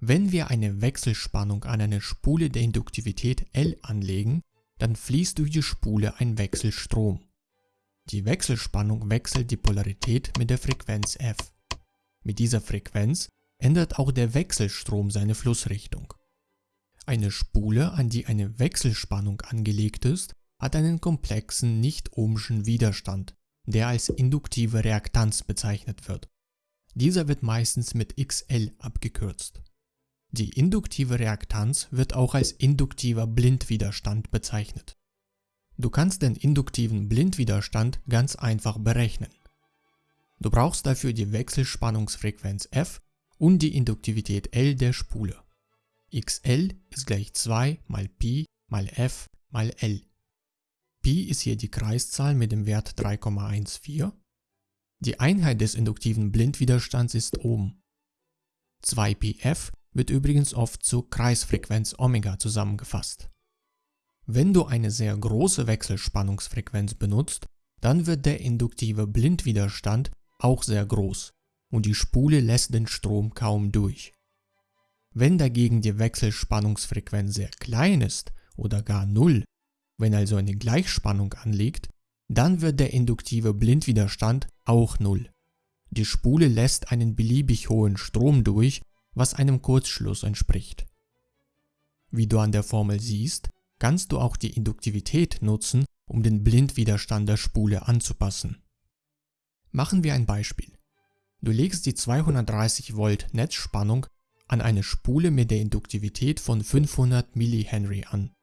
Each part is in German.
Wenn wir eine Wechselspannung an eine Spule der Induktivität L anlegen, dann fließt durch die Spule ein Wechselstrom. Die Wechselspannung wechselt die Polarität mit der Frequenz f. Mit dieser Frequenz ändert auch der Wechselstrom seine Flussrichtung. Eine Spule, an die eine Wechselspannung angelegt ist, hat einen komplexen nicht-ohmschen Widerstand, der als induktive Reaktanz bezeichnet wird. Dieser wird meistens mit XL abgekürzt. Die induktive Reaktanz wird auch als induktiver Blindwiderstand bezeichnet. Du kannst den induktiven Blindwiderstand ganz einfach berechnen. Du brauchst dafür die Wechselspannungsfrequenz f und die Induktivität L der Spule. XL ist gleich 2 mal Pi mal f mal L. Pi ist hier die Kreiszahl mit dem Wert 3,14. Die Einheit des induktiven Blindwiderstands ist Ohm. 2πf wird übrigens oft zu Kreisfrequenz Omega zusammengefasst. Wenn du eine sehr große Wechselspannungsfrequenz benutzt, dann wird der induktive Blindwiderstand auch sehr groß und die Spule lässt den Strom kaum durch. Wenn dagegen die Wechselspannungsfrequenz sehr klein ist oder gar null, wenn also eine Gleichspannung anliegt, dann wird der induktive Blindwiderstand auch null. Die Spule lässt einen beliebig hohen Strom durch, was einem Kurzschluss entspricht. Wie du an der Formel siehst, kannst du auch die Induktivität nutzen, um den Blindwiderstand der Spule anzupassen. Machen wir ein Beispiel. Du legst die 230 Volt Netzspannung an eine Spule mit der Induktivität von 500 mH an.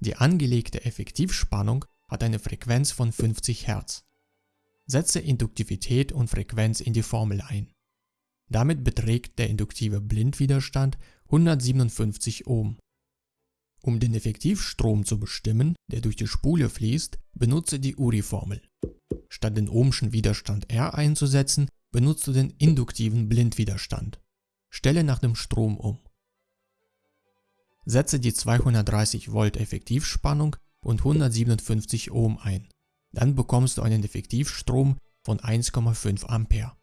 Die angelegte Effektivspannung hat eine Frequenz von 50 Hz. Setze Induktivität und Frequenz in die Formel ein. Damit beträgt der induktive Blindwiderstand 157 Ohm. Um den Effektivstrom zu bestimmen, der durch die Spule fließt, benutze die URI-Formel. Statt den ohmschen Widerstand R einzusetzen, benutzt du den induktiven Blindwiderstand. Stelle nach dem Strom um. Setze die 230 Volt Effektivspannung und 157 Ohm ein. Dann bekommst du einen Effektivstrom von 1,5 Ampere.